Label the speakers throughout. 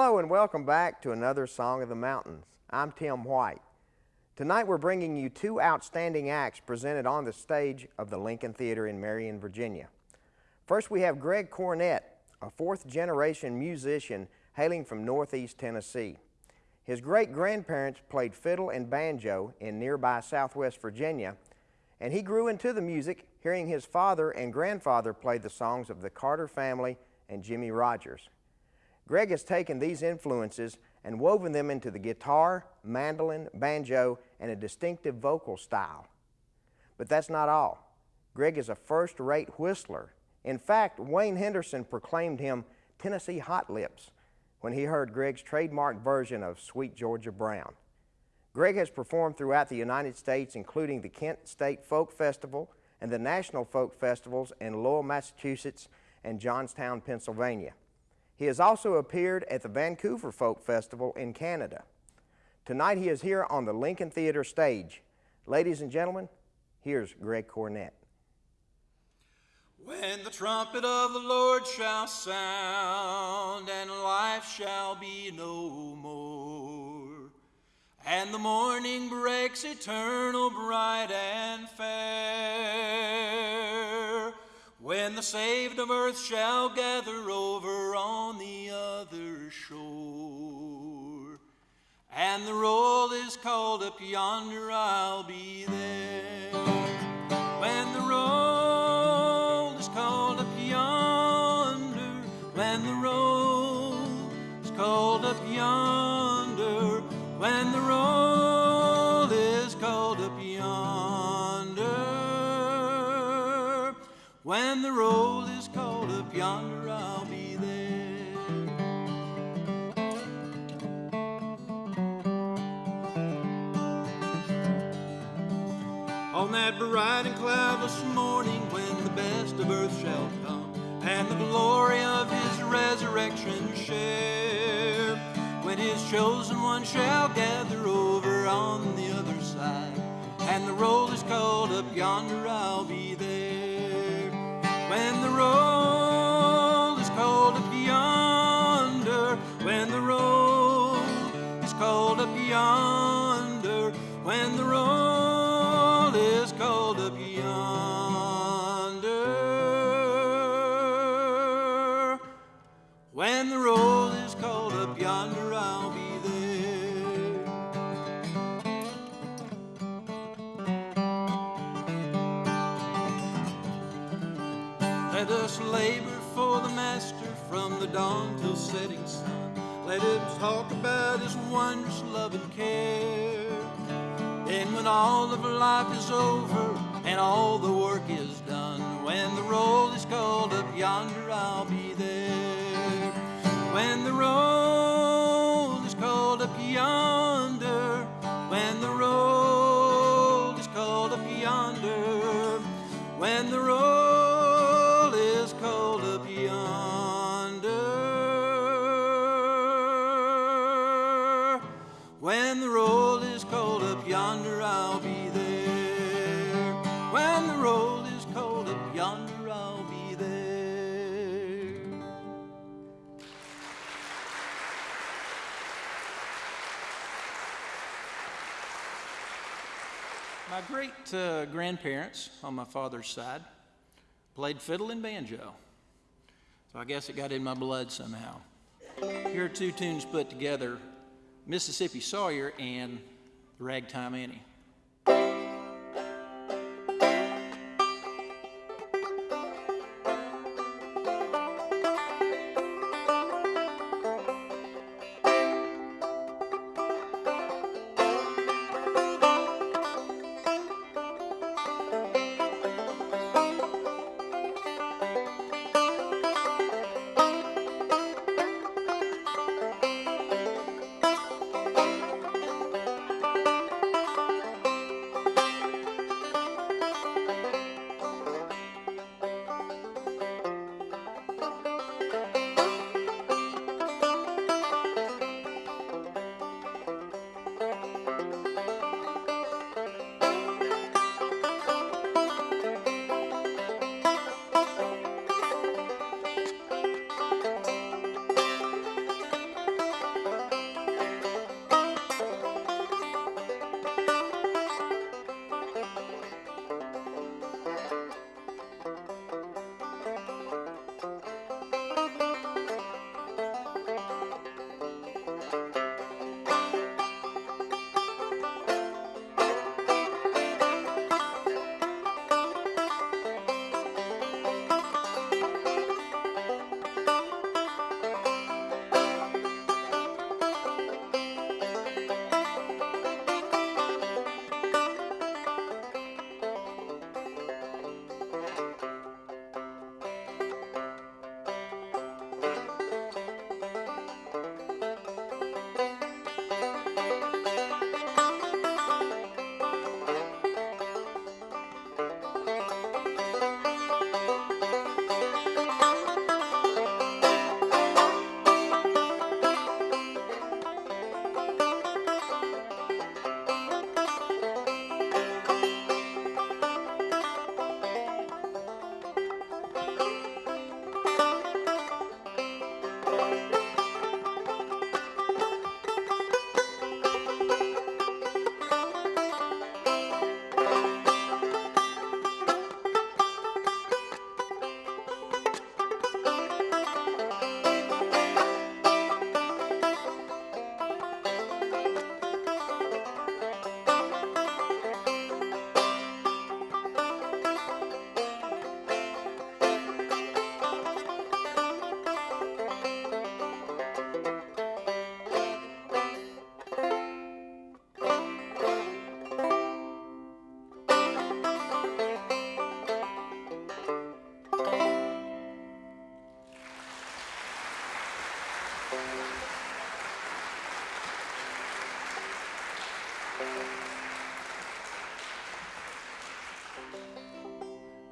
Speaker 1: Hello and welcome back to another Song of the Mountains. I'm Tim White. Tonight we're bringing you two outstanding acts presented on the stage of the Lincoln Theater in Marion, Virginia. First we have Greg Cornett, a fourth generation musician hailing from Northeast Tennessee. His great-grandparents played fiddle and banjo in nearby Southwest Virginia, and he grew into the music hearing his father and grandfather play the songs of the Carter family and Jimmie Rodgers. Greg has taken these influences and woven them into the guitar, mandolin, banjo, and a distinctive vocal style. But that's not all. Greg is a first-rate whistler. In fact, Wayne Henderson proclaimed him Tennessee Hot Lips when he heard Greg's trademark version of Sweet Georgia Brown. Greg has performed throughout the United States, including the Kent State Folk Festival and the National Folk Festivals in Lowell, Massachusetts and Johnstown, Pennsylvania. He has also appeared at the Vancouver Folk Festival in Canada. Tonight he is here on the Lincoln Theater stage. Ladies and gentlemen, here's Greg Cornett.
Speaker 2: When the trumpet of the Lord shall sound, and life shall be no more, and the morning breaks eternal, bright and fair, when the saved of earth shall gather over on the other shore, and the roll is called up yonder, I'll be there. On that bright and cloudless morning when the best of earth shall come and the glory of his resurrection share, when his chosen one shall gather over on the other side, and the roll is called up yonder, I'll be there. When the roll is called up yonder, when the roll is called up yonder, when the roll about His wondrous love and care. Then, when all of life is over and all the work is done, when the roll is called up yonder, when the roll is called up yonder, I'll be there. When the roll is called up yonder, I'll be there. My great uh, grandparents on my father's side played fiddle and banjo. So I guess it got in my blood somehow. Here are two tunes put together Mississippi Sawyer and Ragtime Annie.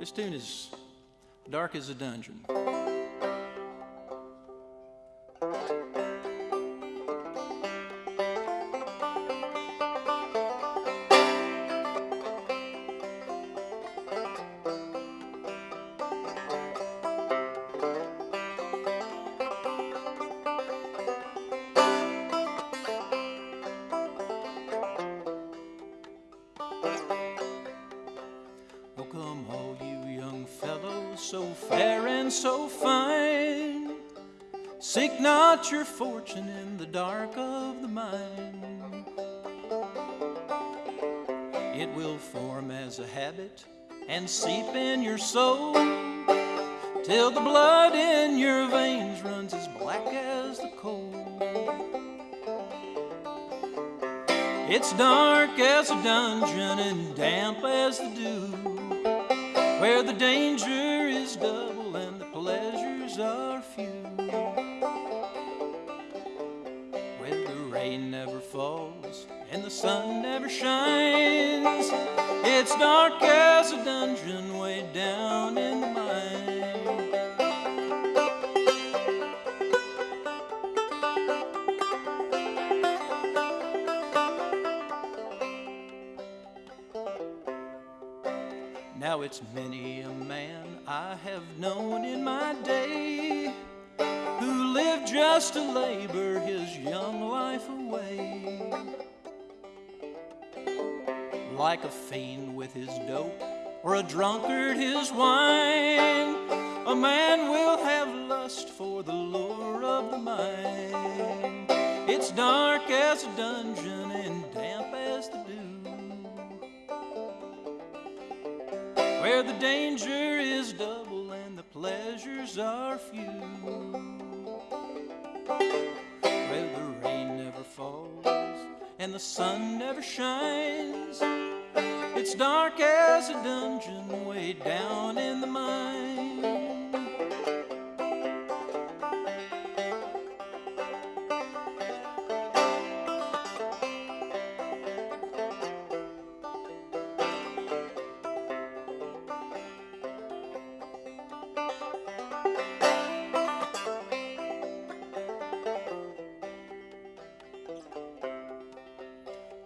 Speaker 2: This tune is dark as a dungeon. Your fortune in the dark of the mine. It will form as a habit and seep in your soul till the blood in your veins runs as black as the coal. It's dark as a dungeon and damp as the dew, where the danger is double and the pleasures are few. Rain never falls and the sun never shines. It's dark as a dungeon way down in the mine. Now it's many a man I have known in my day who lived just to labor his young life away. Like a fiend with his dope, or a drunkard his wine, a man will have lust for the lure of the mind. It's dark as a dungeon and damp as the dew, where the danger is double and the pleasures are few falls and the sun never shines. It's dark as a dungeon way down in the mine.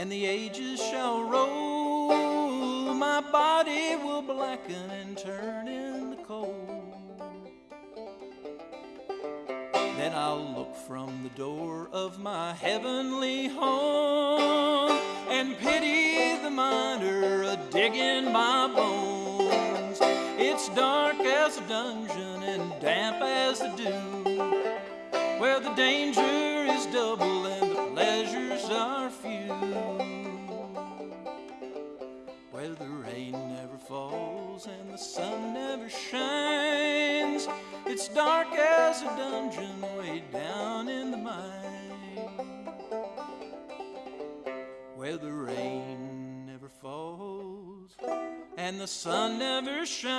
Speaker 2: and the ages shall roll, my body will blacken and turn in the cold. Then I'll look from the door of my heavenly home and pity the miner a digging my bones. It's dark as a dungeon and damp as the dew, where the danger is pleasures are few. Where the rain never falls and the sun never shines it's dark as a dungeon way down in the mine where the rain never falls and the sun never shines.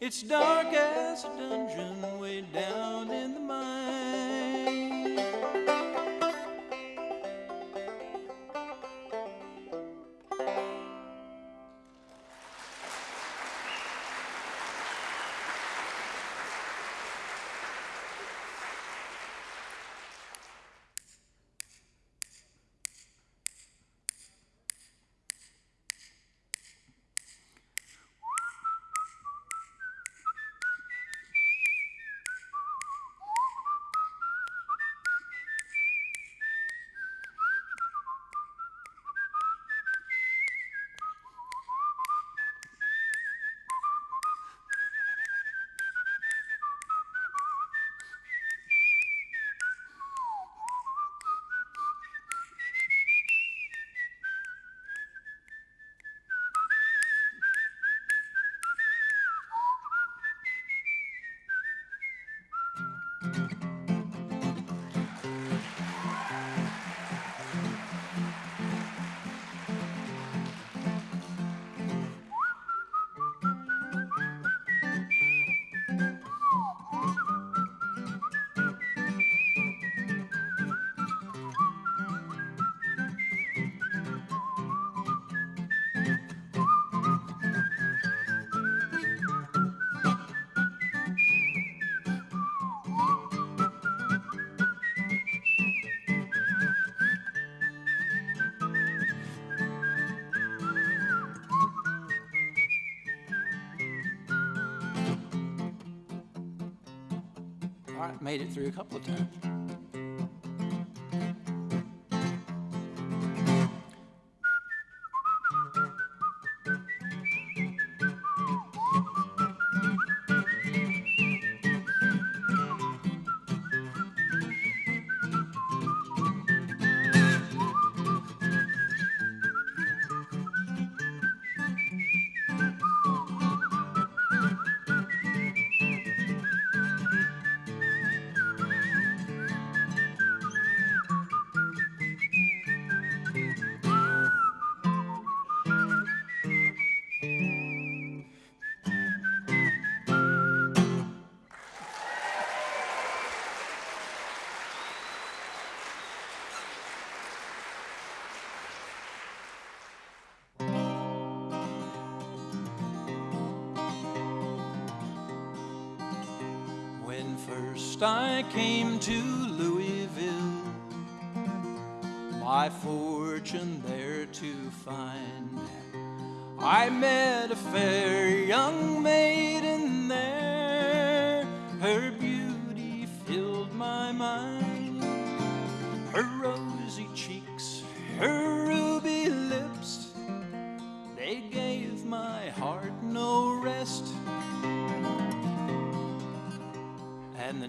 Speaker 2: It's dark as a dungeon way down in the mine. I made it through a couple of times.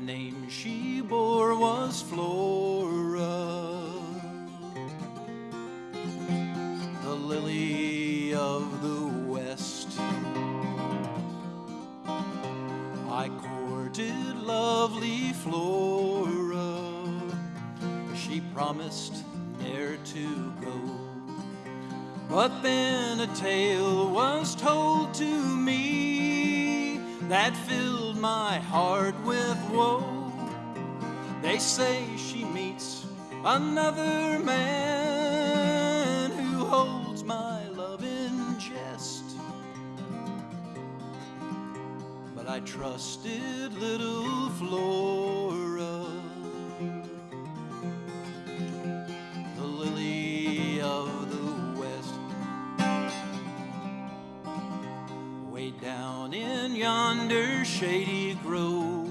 Speaker 2: Name she bore was Flora, the lily of the West. I courted lovely Flora, she promised ne'er to go. But then a tale was told to me that filled my heart with woe. They say she meets another man who holds my love in jest. But I trusted little Flora, yonder shady grove,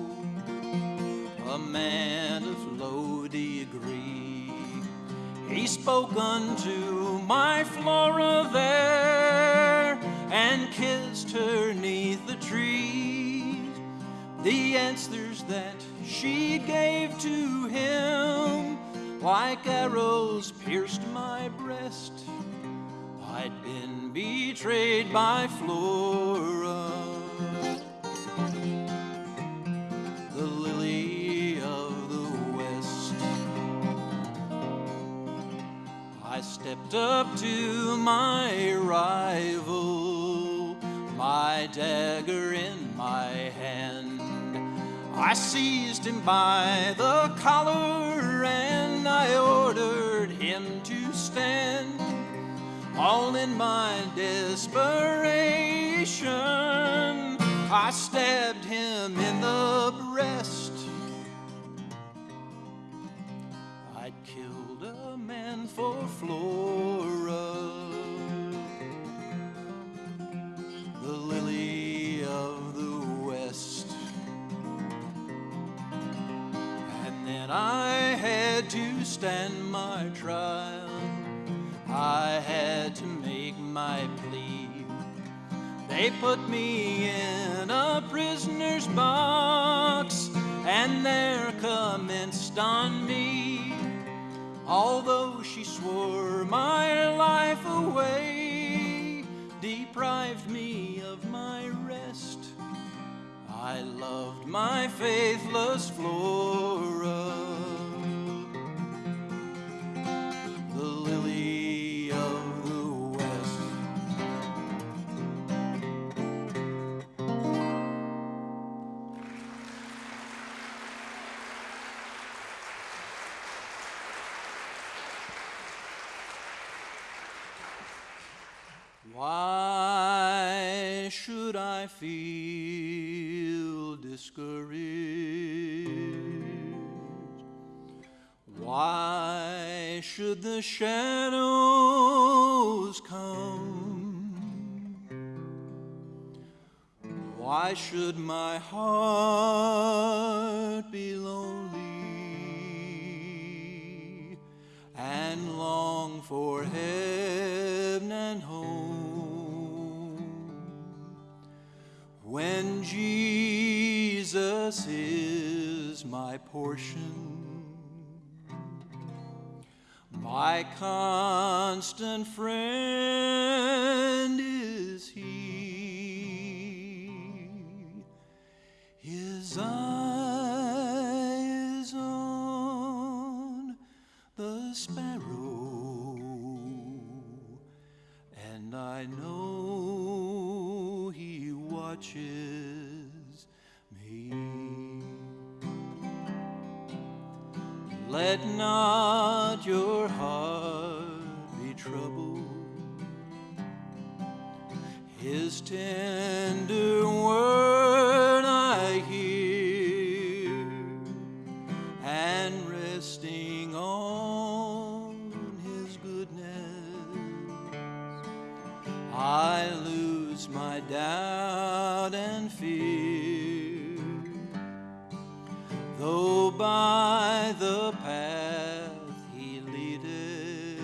Speaker 2: a man of low degree, he spoke unto my Flora there and kissed her neath the trees. The answers that she gave to him, like arrows, pierced my breast. I'd been betrayed by Flora, Stepped up to my rival, my dagger in my hand. I seized him by the collar and I ordered him to stand. All in my desperation, I stabbed him in the killed a man for Flora, the lily of the West. And then I had to stand my trial. I had to make my plea. They put me in a prisoner's box, and there commenced on me. Although she swore my life away, deprived me of my rest. I loved my faithless Flora, Why should I feel discouraged? Why should the shadows come? Why should my heart be lonely and long for heaven Jesus is my portion? My constant friend lose my doubt and fear. Though by the path he leadeth,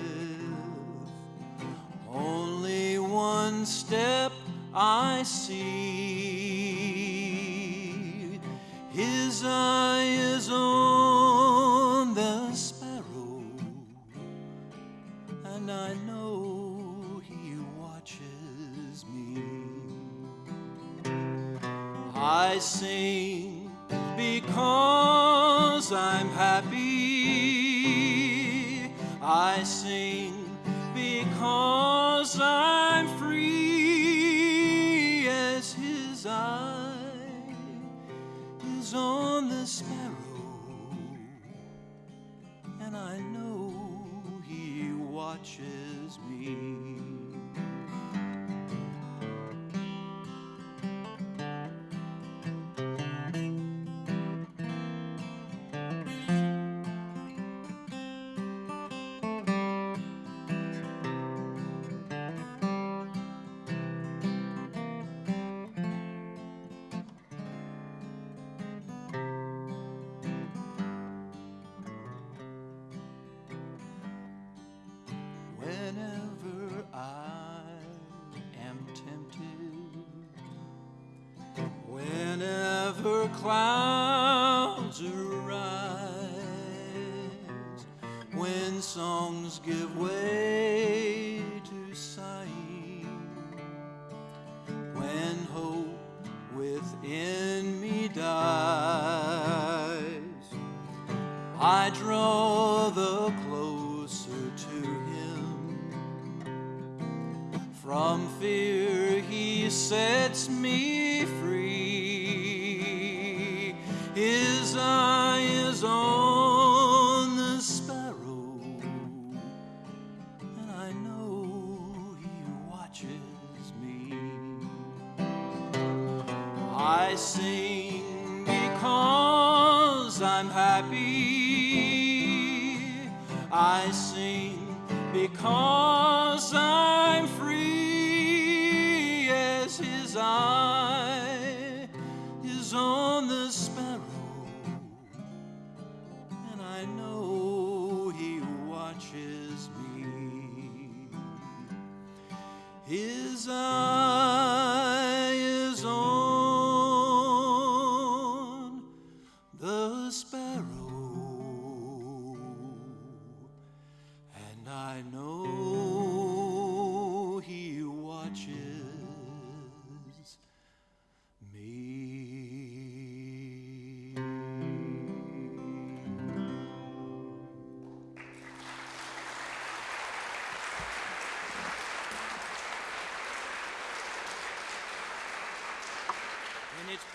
Speaker 2: only one step I see. Whenever clouds arise, when songs give way to sighing, when hope within me dies. I draw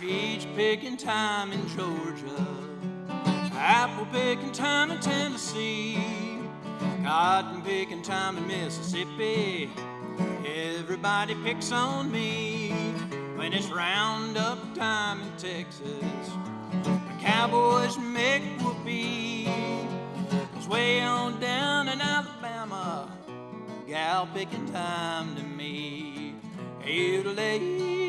Speaker 2: peach picking time in Georgia, apple picking time in Tennessee, cotton picking time in Mississippi. Everybody picks on me when it's roundup time in Texas. The cowboys make whoopee. Cause way on down in Alabama, gal picking time to me. Italy,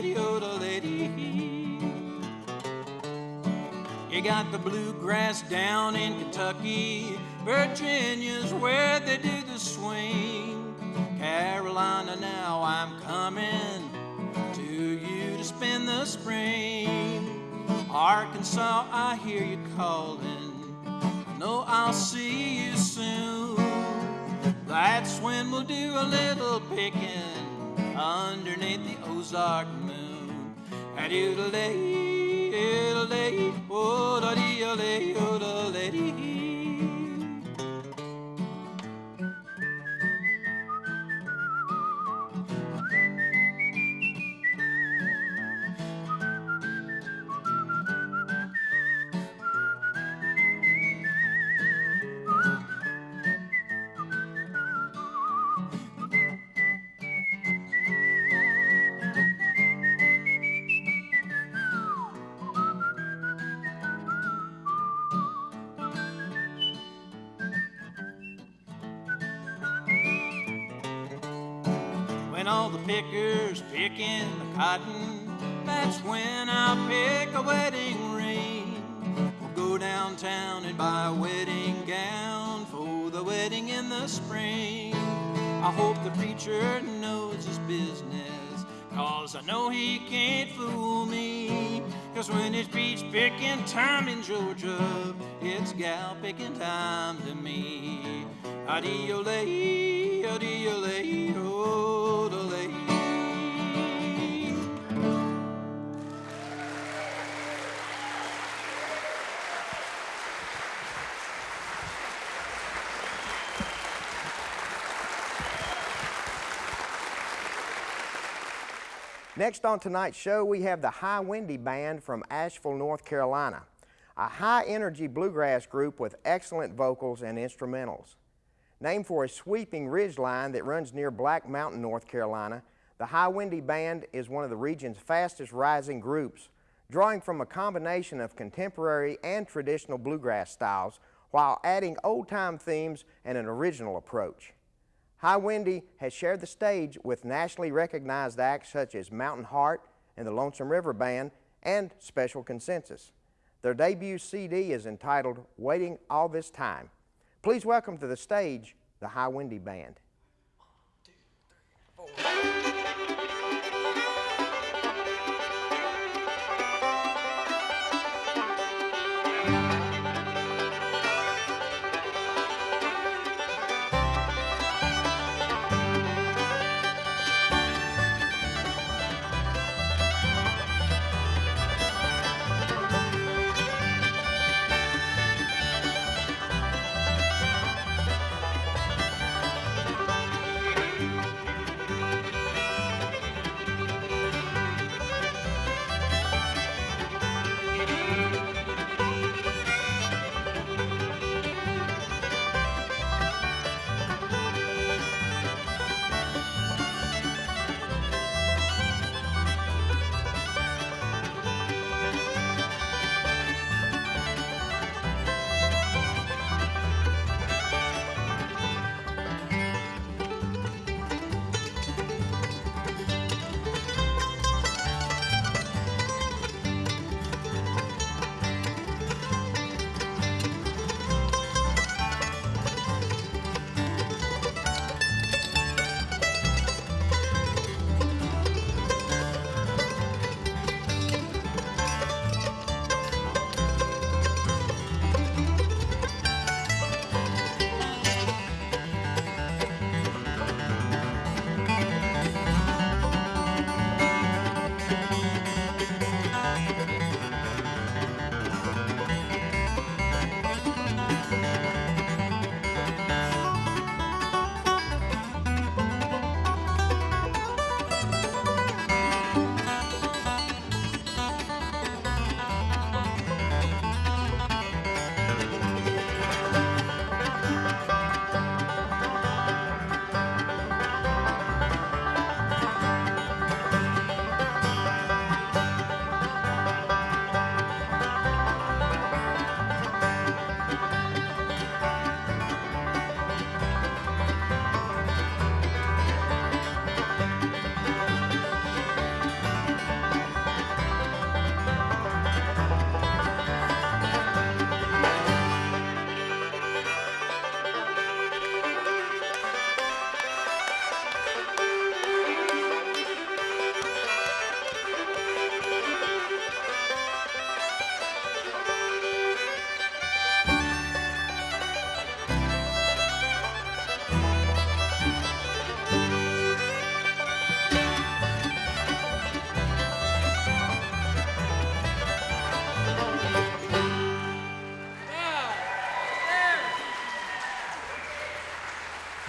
Speaker 2: lady, oh, lady. You got the bluegrass down in Kentucky. Virginia's where they do the swing. Carolina, now I'm coming to you to spend the spring. Arkansas, I hear you calling. I know I'll see you soon. That's when we'll do a little picking underneath the Ozark moon. And it'll lay, it'll lay, all the pickers picking the cotton, that's when I'll pick a wedding ring. We'll go downtown and buy a wedding gown for the wedding in the spring. I hope the preacher knows his business, cause I know he can't fool me. Cause when it's peach picking time in Georgia, it's gal picking time to me. Adiole, adiole,
Speaker 1: Next on tonight's show, we have the High Windy Band from Asheville, North Carolina, a high energy bluegrass group with excellent vocals and instrumentals. Named for a sweeping ridge line that runs near Black Mountain, North Carolina, the High Windy Band is one of the region's fastest rising groups, drawing from a combination of contemporary and traditional bluegrass styles while adding old-time themes and an original approach. High Windy has shared the stage with nationally recognized acts such as Mountain Heart and the Lonesome River Band and Special Consensus. Their debut CD is entitled Waiting All This Time. Please welcome to the stage the High Windy Band.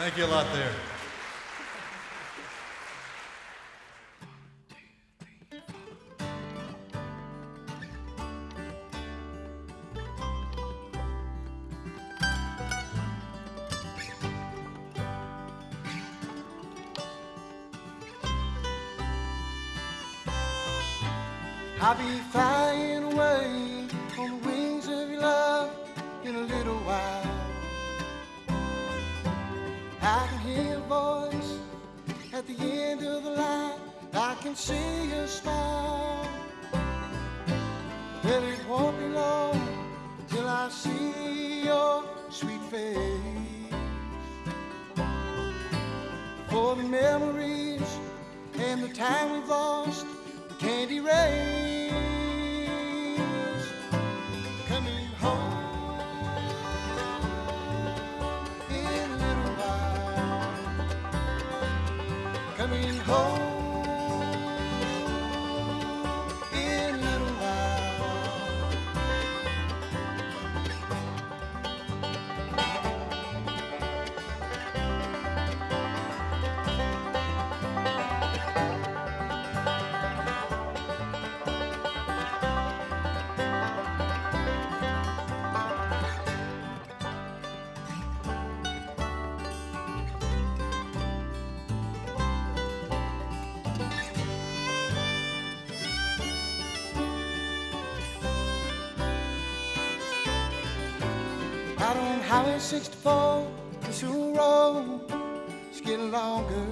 Speaker 3: Thank you a lot there.
Speaker 4: Highway 64, this old road is getting longer.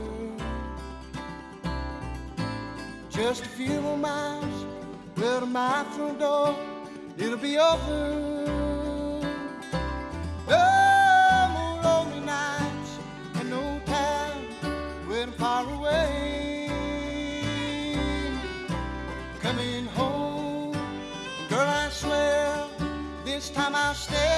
Speaker 4: Just a few more miles, well my front door, it'll be over. No more lonely nights and no time waiting far away. Coming home, girl, I swear this time I'll stay.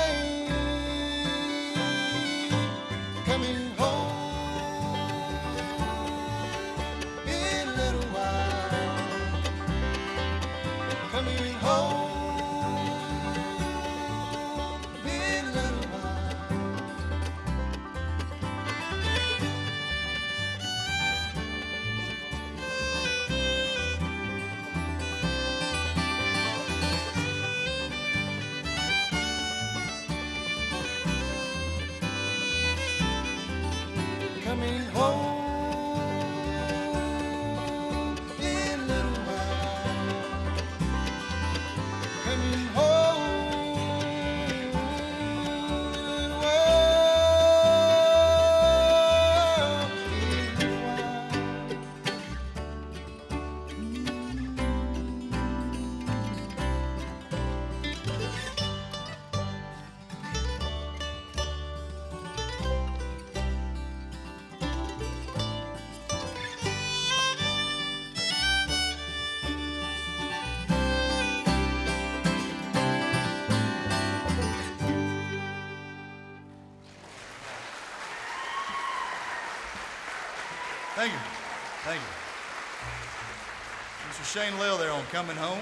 Speaker 3: Shane Lill there on Coming Home.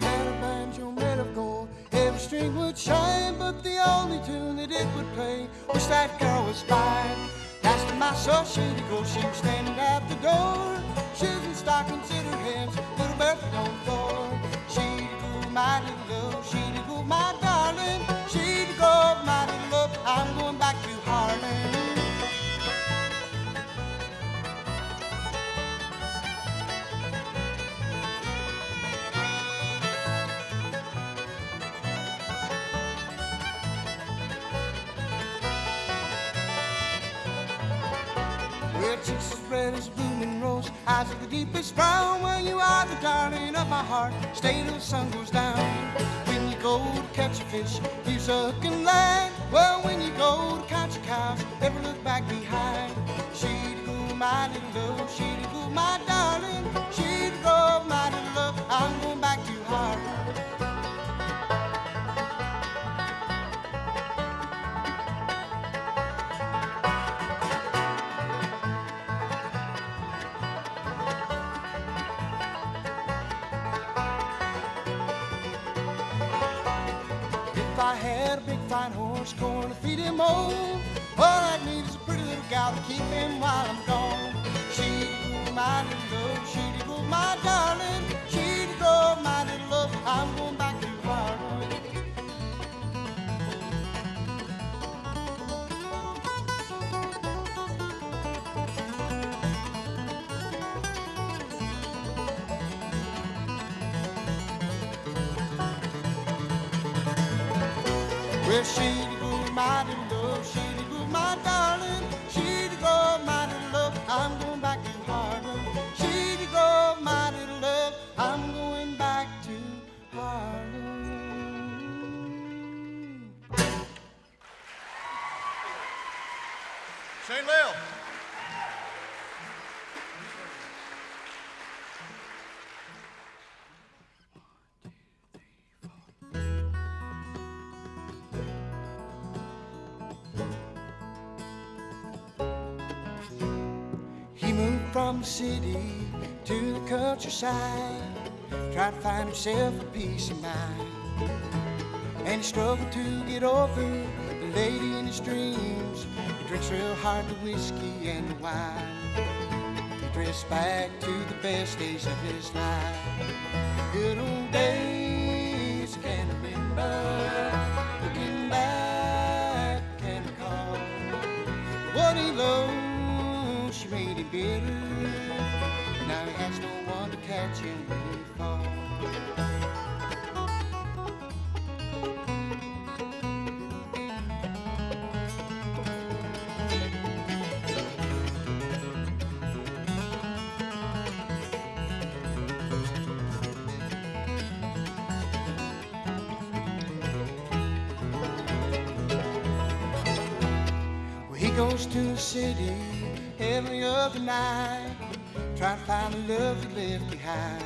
Speaker 4: Had a banjo made of gold. Every string would shine, but the only tune that it would play was that girl was fine. Time I saw she'd go, she was standing at the door. Shoes and stockings Well, cheeks as red as a blooming rose, eyes of the deepest brown. Well, you are the darling of my heart. Stay till the sun goes down. When you go to catch a fish, you suck and land. Well, when you go to catch a cow, never look back behind. She'd little love. She'd to feed him old. All I need is a pretty little gal to keep him while I'm gone. From the city to the countryside, tried to find himself a peace of mind. And he struggled to get over the lady in his dreams. He drinks real hard the whiskey and the wine. He drifts back to the best days of his life. Good old days, one to catch him when he falls. Well, he goes to the city every other night, trying to find the love he left behind.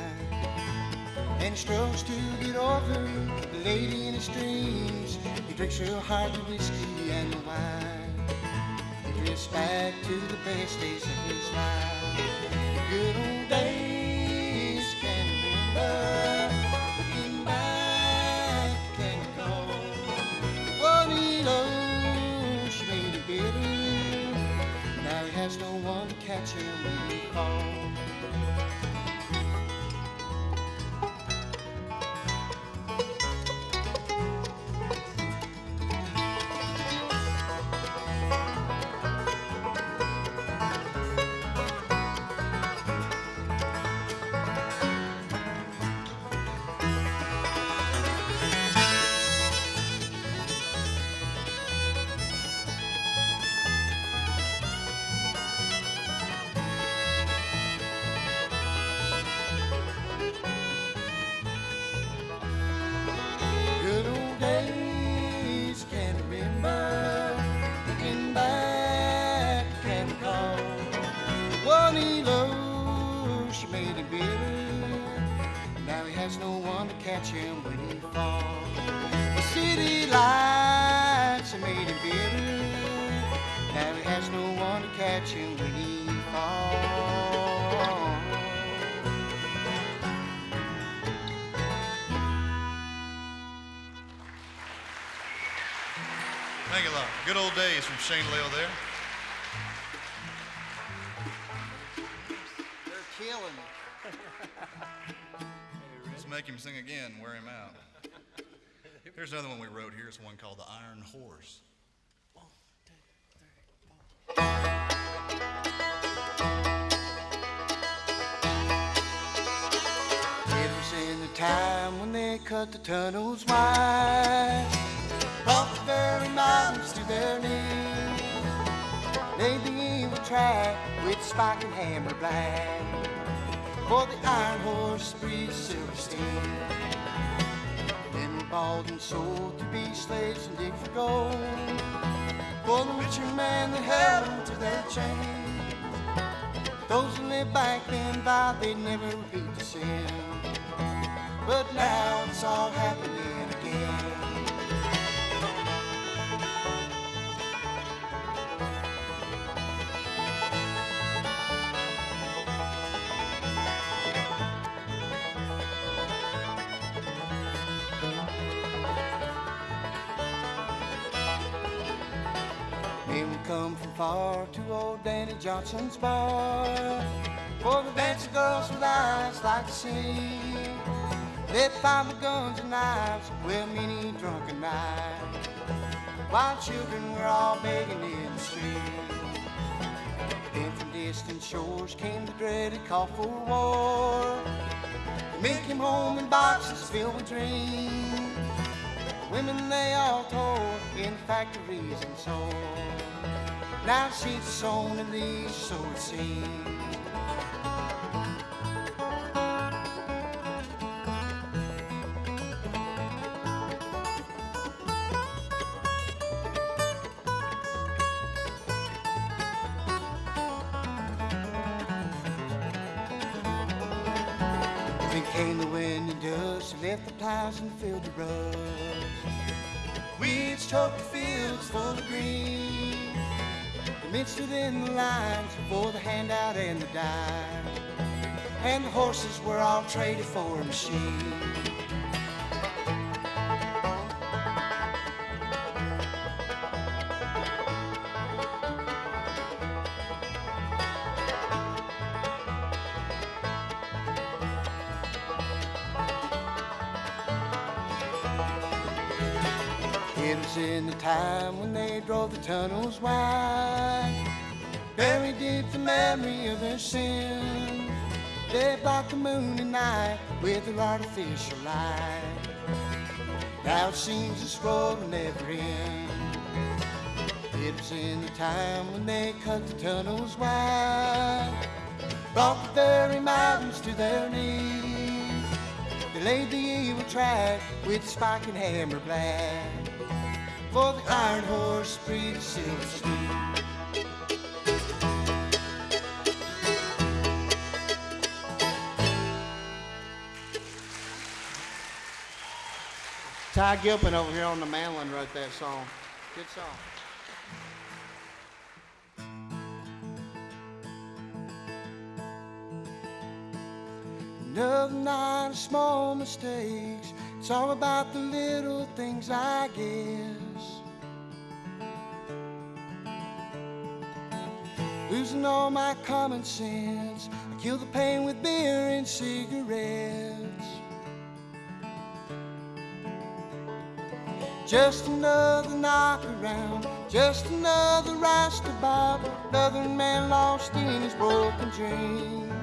Speaker 4: And he struggles to get over the lady in his dreams. He drinks real hard the whiskey and the wine. He drifts back to the best days of his life. The Good old days, can remember. Catch him when he falls. Catch him when he falls. The city lights made him bitter. Now he has no one to catch him when he falls.
Speaker 3: Thank you lot. Good old days from Shane Lil there. One we wrote here. It's one called The Iron Horse.
Speaker 4: Time when they cut the tunnels wide, brought the very mountains to their knees. Laid the evil track with spike and hammer black, for the iron horse breathes silver steel. Bought and sold to be slaves and dig for gold, for the richer man that held them to their chains. Those who lived back then vowed they'd never repeat the sin. But now it's all happening far to old Danny Johnson's bar. For the dancing girls with eyes like the sea. They find with guns and knives, well, many drunken nights. While children were all begging in the street. Then from distant shores came the dreaded call for war. Men came home in boxes filled with dreams. Women they all told in factories and so. Now she's sown in these, so it seems. Came the wind and dust, left the plows and filled the rust. Weeds choked the fields full of green. Men stood in the lines for the handout and the dime. And the horses were all traded for a machine. It was in the time when they drove the tunnels wide. Memory of their sin. They blocked the moon at night with their artificial light. Now it seems this road will never end. It was in the time when they cut the tunnels wide. Brought the very mountains to their knees. They laid the evil track with spike and hammer blast, For the iron horse breathes silver steam. Ty Gilpin over here on the mandolin wrote that song. Good song. Another night of small mistakes. It's all about the little things, I guess. Losing all my common sense. I kill the pain with beer and cigarettes. Just another knock around, just another rasta bob, another man lost in his broken dream.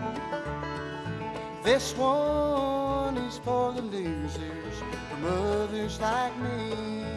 Speaker 4: This one is for the losers, for mothers like me.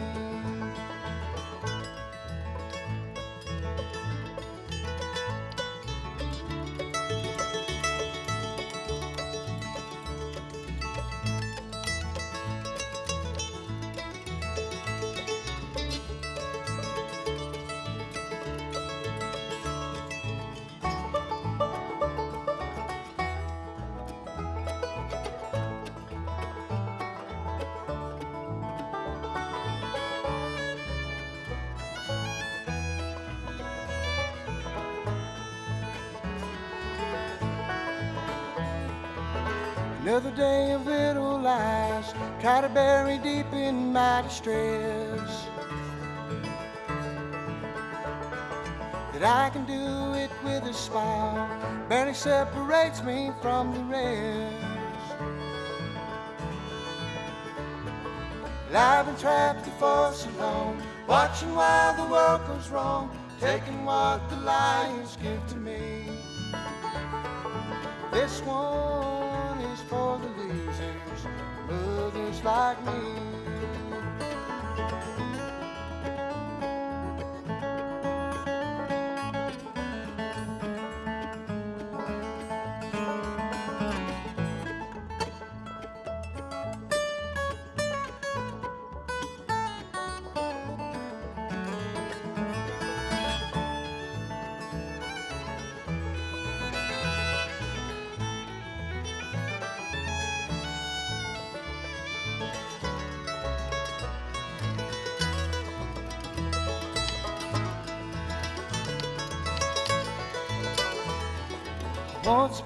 Speaker 4: Day of little lies, try to bury deep in my distress. That I can do it with a smile, barely separates me from the rest. That I've been trapped here for so long, watching while the world goes wrong, taking what the lions give to me. This one for the losers, mothers like me.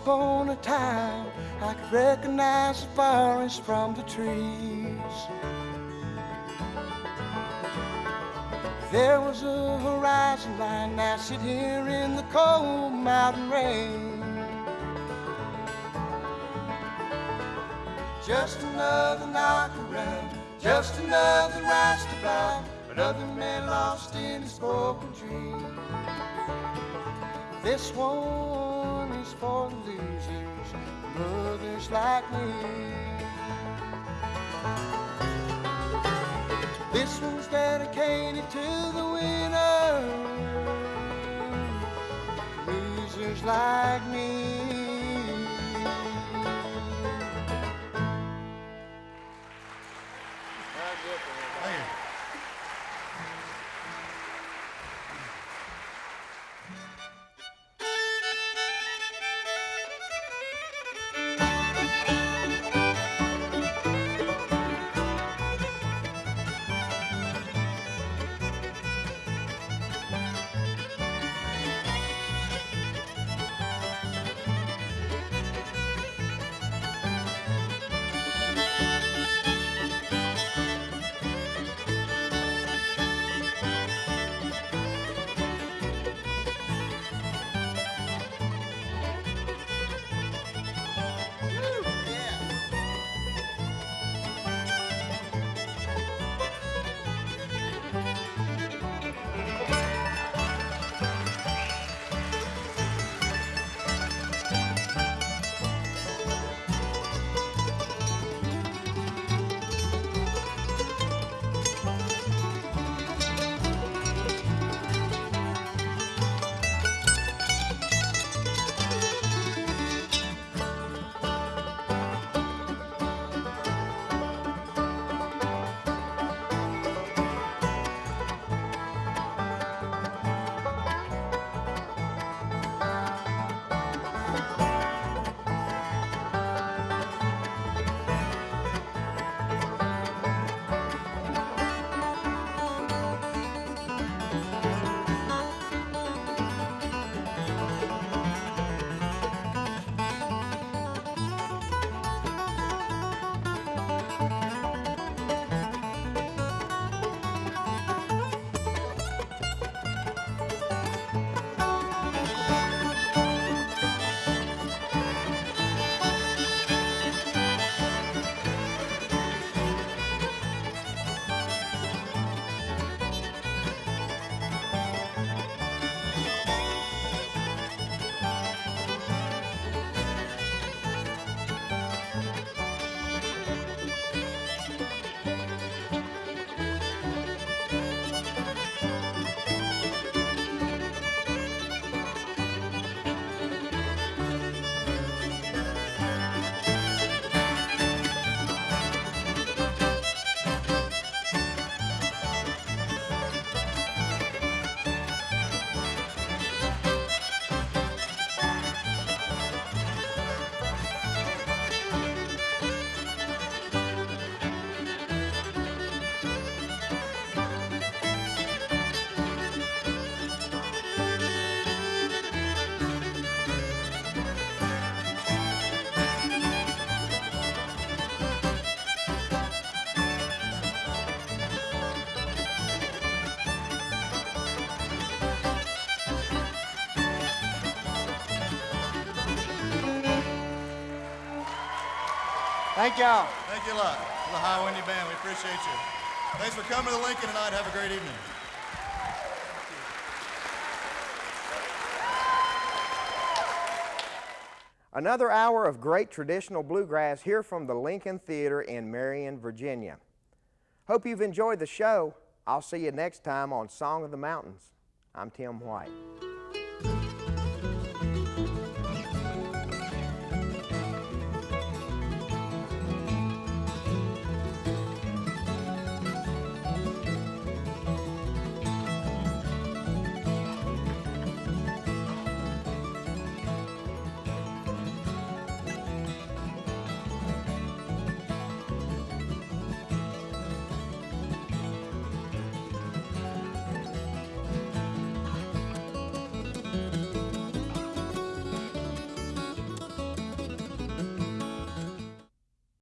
Speaker 4: Upon a time, I could recognize the forest from the trees. There was a horizon line now sit here in the cold mountain rain. Just another knock around, just another roustabout, another man lost in his broken dream. This one is for losers, mothers like me. This one's dedicated to the winners, losers like me. Thank y'all.
Speaker 3: Thank you a lot. The High Windy Band, we appreciate you. Thanks for coming to Lincoln tonight. Have a great evening.
Speaker 1: Another hour of great traditional bluegrass here from the Lincoln Theater in Marion, Virginia. Hope you've enjoyed the show. I'll see you next time on Song of the Mountains. I'm Tim White.